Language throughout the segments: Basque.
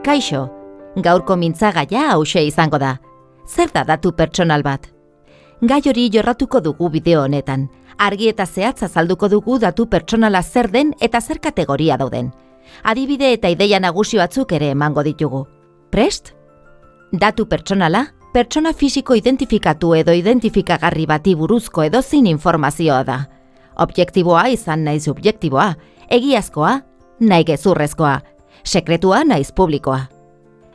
Kaixo, gaurko mintzagaia hause izango da. Zer da datu pertsonal bat? Gai hori jorratuko dugu bideo honetan. Argi eta zehatz azalduko dugu datu pertsonala zer den eta zer kategoria dauden. Adibide eta ideia nagusi batzuk ere emango ditugu. Prest? Datu pertsonala, pertsona fisiko identifikatu edo identifikagarri bati buruzko edozein informazioa da. Objektiboa izan nahi subjektiboa, egiazkoa, nahi gezurrezkoa, sekretua naiz publikoa.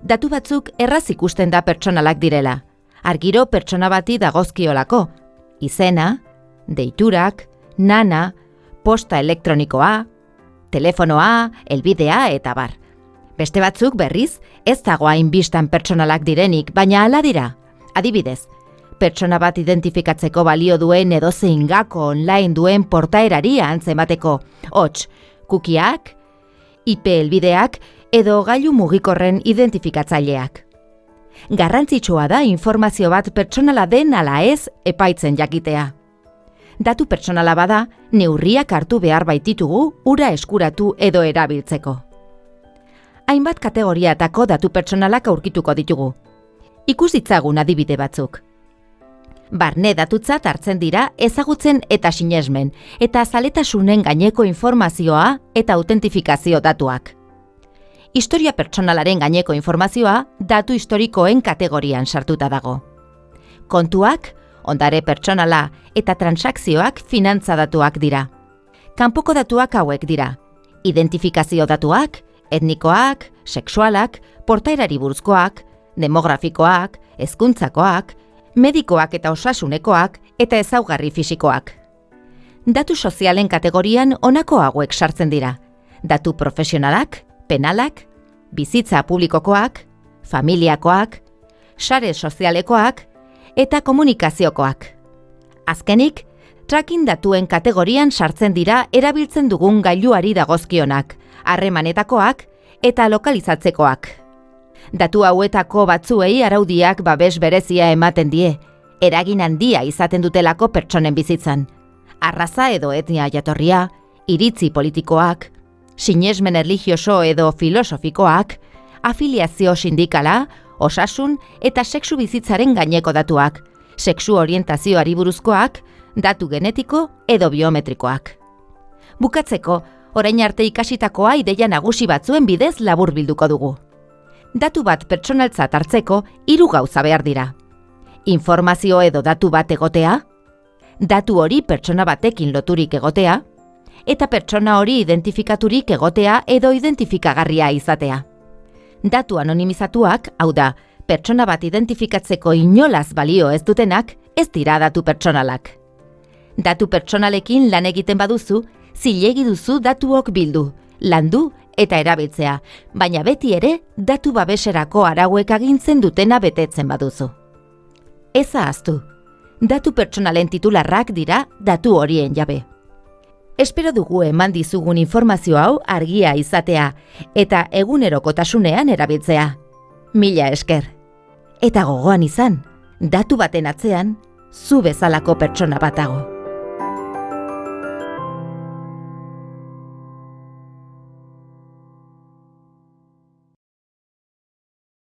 Datu batzuk erraz ikusten da pertsonalak direla. Argiro pertsona bati dagozkiolako. Izena, deiturak, nana, posta elektronikoa, telefonoa, elbidea eta bar. Beste batzuk berriz, ez dago hainbistan pertsonalak direnik, baina hala dira. Adibidez, pertsona bat identifikatzeko balio duen edozein gako online duen portaerari antzemateko. Hots, kukiak, IP helbideak edo gailu mugikorren identifikatzaileak. Garrantzitsua da informazio bat pertsonala den ala ez epaitzen jakitea. Datu pertsonala bada, neurriak hartu behar baititugu ura eskuratu edo erabiltzeko. Hainbat kategoriatako datu pertsonalak aurkituko ditugu. Ikus ditzagun adibide batzuk. Barne datutzat hartzen dira ezagutzen eta sinesmen, eta zaletasunen gaineko informazioa eta autentifikazio datuak. Historia pertsonalaren gaineko informazioa datu historikoen kategorian sartuta dago. Kontuak, ondare pertsonala eta transakzioak finantza datuak dira. Kanpoko datuak hauek dira. Identifikazio datuak, etnikoak, sexualak, portaerari buruzkoak, demografikoak, hezkuntzakoak, medikoak eta osasunekoak eta ezaugarri fisikoak. Datu sozialen kategorian honako hauek sartzen dira. Datu profesionalak, penalak, bizitza publikokoak, familiakoak, sare sozialekoak eta komunikaziokoak. Azkenik, tracking datuen kategorian sartzen dira erabiltzen dugun gailuari dagozkionak, harremanetakoak eta lokalizatzekoak. Datu hauetako batzuei araudiak babes berezia ematen die, eragin handia izaten dutelako pertsonen bizitzan. Arraza edo etnia jatorria, iritzi politikoak, sinesmen erligioso edo filosofikoak, afiliazio sindikala, osasun eta sexu bizitzaren gaineko datuak, sexu orientazioari buruzkoak, datu genetiko edo biometrikoak. Bukatzeko, orain arte ikasitakoa ideia nagusi batzuen bidez labur bilduko dugu datu bat pertsonaltzat hartzeko hiru gauza behar dira. Informazio edo datu bat egotea, datu hori pertsona batekin loturik egotea, eta pertsona hori identifikaturik egotea edo identifikagarria izatea. Datu anonimizatuak, hau da, pertsona bat identifikatzeko inolaz balio ez dutenak, ez dira datu pertsonalak. Datu pertsonalekin lan egiten baduzu, zilegi duzu datuok bildu, landu eta erabiltzea, baina beti ere datu babeserako arauek agintzen dutena betetzen baduzu. Ez ahaztu, datu pertsonalen titularrak dira datu horien jabe. Espero dugu eman dizugun informazio hau argia izatea eta egunerokotasunean erabiltzea. Mila esker. Eta gogoan izan, datu baten atzean, zu bezalako pertsona batago.